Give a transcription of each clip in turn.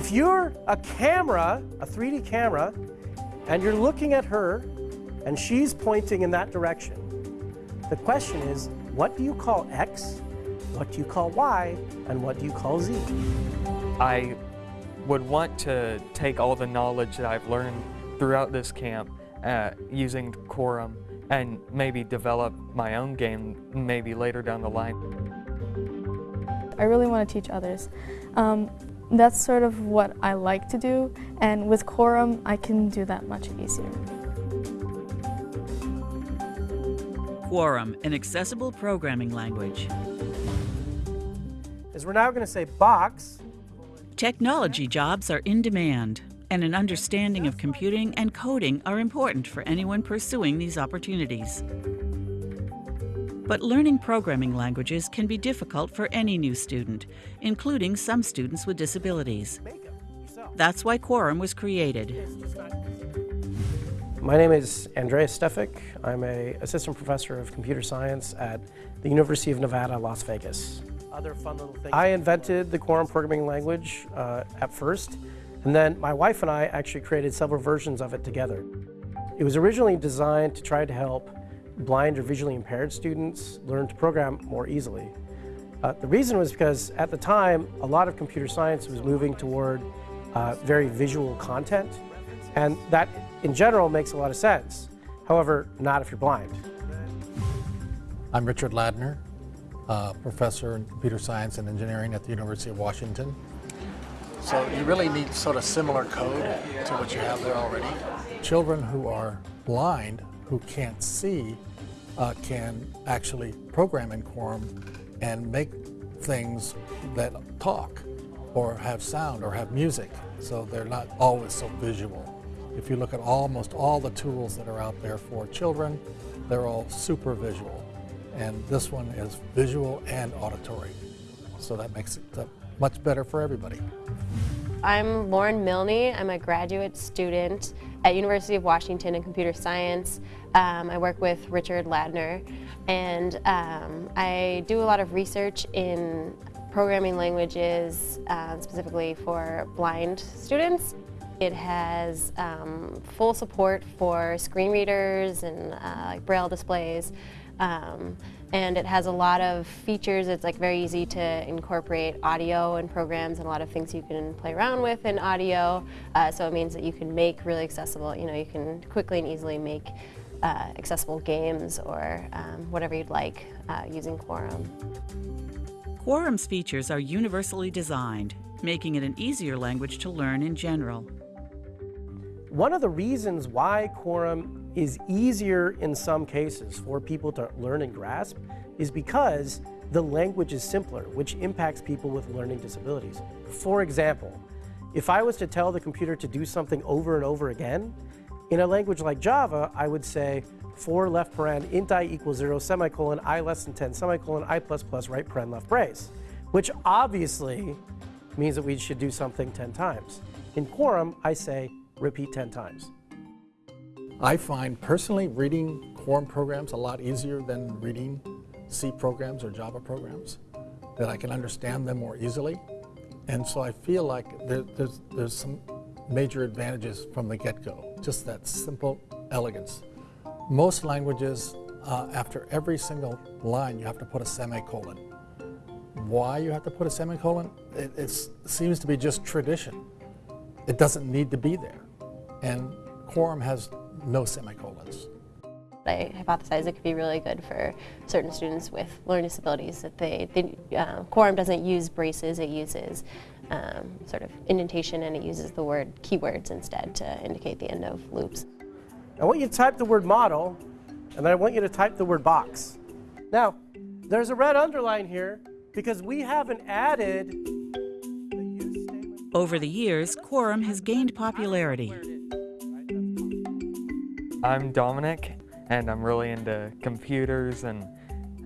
if you're a camera, a 3D camera, and you're looking at her and she's pointing in that direction, the question is, what do you call X, what do you call Y, and what do you call Z? I would want to take all the knowledge that I've learned throughout this camp uh, using Quorum and maybe develop my own game maybe later down the line. I really want to teach others. Um, that's sort of what I like to do, and with Quorum, I can do that much easier. Quorum, an accessible programming language. Is we're now going to say box. Technology jobs are in demand and an understanding of computing and coding are important for anyone pursuing these opportunities. But learning programming languages can be difficult for any new student, including some students with disabilities. That's why Quorum was created. My name is Andreas Stefik. I'm a assistant professor of computer science at the University of Nevada, Las Vegas. Other fun little things. I invented the Quorum programming language uh, at first, and then my wife and I actually created several versions of it together. It was originally designed to try to help blind or visually impaired students learn to program more easily. Uh, the reason was because at the time, a lot of computer science was moving toward uh, very visual content, and that in general makes a lot of sense. However, not if you're blind. I'm Richard Ladner, uh, professor in computer science and engineering at the University of Washington. So you really need sort of similar code to what you have there already. Children who are blind, who can't see, uh, can actually program in Quorum and make things that talk or have sound or have music. So they're not always so visual. If you look at almost all the tools that are out there for children, they're all super visual. And this one is visual and auditory. So that makes it uh, much better for everybody. I'm Lauren Milne. I'm a graduate student at University of Washington in computer science. Um, I work with Richard Ladner and um, I do a lot of research in programming languages uh, specifically for blind students. It has um, full support for screen readers and uh, like braille displays. Um, and it has a lot of features. It's like very easy to incorporate audio and programs and a lot of things you can play around with in audio. Uh, so it means that you can make really accessible, you know, you can quickly and easily make uh, accessible games or um, whatever you'd like uh, using Quorum. Quorum's features are universally designed, making it an easier language to learn in general. One of the reasons why Quorum is easier in some cases for people to learn and grasp is because the language is simpler, which impacts people with learning disabilities. For example, if I was to tell the computer to do something over and over again, in a language like Java, I would say for left paren int i equals 0 semicolon i less than 10 semicolon i plus plus right paren left brace, which obviously means that we should do something 10 times. In Quorum, I say repeat 10 times. I find personally reading Quorum programs a lot easier than reading C programs or Java programs, that I can understand them more easily. And so I feel like there, there's, there's some major advantages from the get-go, just that simple elegance. Most languages, uh, after every single line, you have to put a semicolon. Why you have to put a semicolon? It, it seems to be just tradition. It doesn't need to be there and Quorum has no semicolons. I hypothesize it could be really good for certain students with learning disabilities that they, they uh, Quorum doesn't use braces, it uses um, sort of indentation and it uses the word keywords instead to indicate the end of loops. I want you to type the word model and then I want you to type the word box. Now, there's a red underline here because we haven't added over the years, Quorum has gained popularity. I'm Dominic, and I'm really into computers and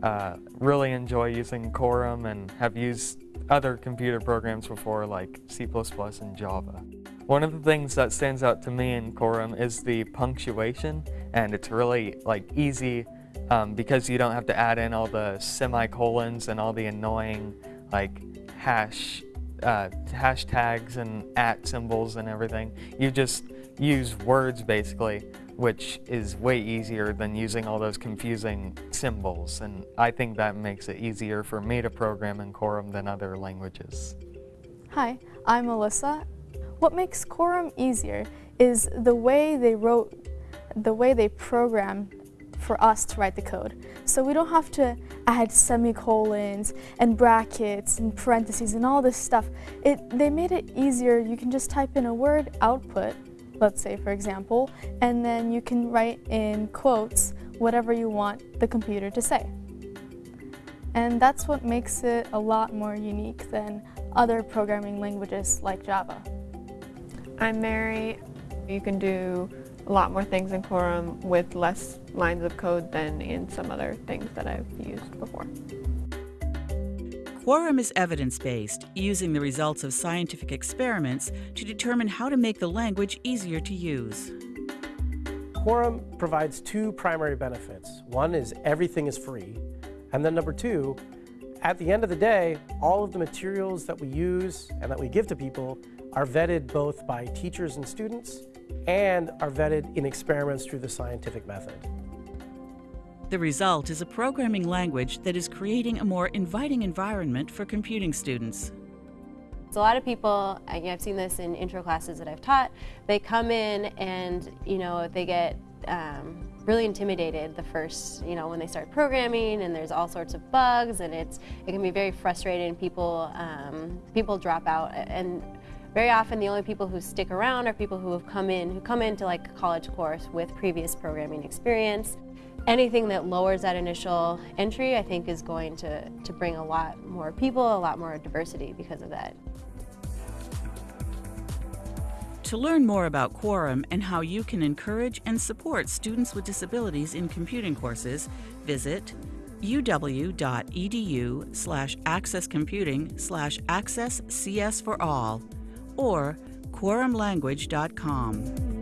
uh, really enjoy using Quorum and have used other computer programs before like C++ and Java. One of the things that stands out to me in Quorum is the punctuation and it's really like easy um, because you don't have to add in all the semicolons and all the annoying like hash uh, hashtags and at symbols and everything. You just use words basically, which is way easier than using all those confusing symbols. And I think that makes it easier for me to program in Quorum than other languages. Hi, I'm Alyssa. What makes Quorum easier is the way they wrote, the way they programmed for us to write the code. So we don't have to add semicolons and brackets and parentheses and all this stuff. It, they made it easier. You can just type in a word output, let's say for example, and then you can write in quotes whatever you want the computer to say. And that's what makes it a lot more unique than other programming languages like Java. I'm Mary. You can do a lot more things in Quorum with less lines of code than in some other things that I've used before. Quorum is evidence-based, using the results of scientific experiments to determine how to make the language easier to use. Quorum provides two primary benefits. One is everything is free, and then number two, at the end of the day, all of the materials that we use and that we give to people are vetted both by teachers and students and are vetted in experiments through the scientific method. The result is a programming language that is creating a more inviting environment for computing students. So a lot of people, I've seen this in intro classes that I've taught, they come in and, you know, they get um, really intimidated the first, you know, when they start programming and there's all sorts of bugs and it's, it can be very frustrating. People, um, people drop out and very often the only people who stick around are people who have come in, who come into like a college course with previous programming experience. Anything that lowers that initial entry, I think, is going to, to bring a lot more people, a lot more diversity because of that. To learn more about Quorum and how you can encourage and support students with disabilities in computing courses, visit uw.edu slash accesscomputing slash access CS for all or quorumlanguage.com.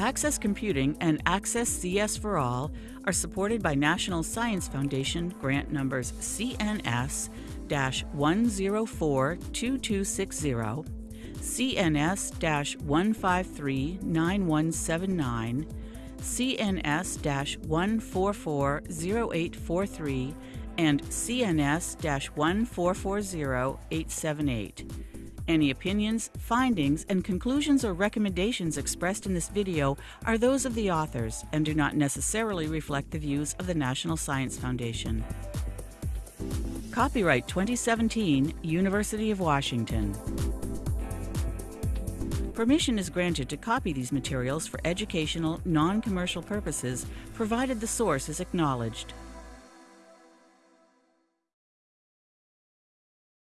Access Computing and Access CS for All are supported by National Science Foundation grant numbers CNS 1042260, CNS 153 9179, CNS 1440843, and CNS-1440878. Any opinions, findings, and conclusions or recommendations expressed in this video are those of the authors and do not necessarily reflect the views of the National Science Foundation. Copyright 2017, University of Washington. Permission is granted to copy these materials for educational, non-commercial purposes, provided the source is acknowledged.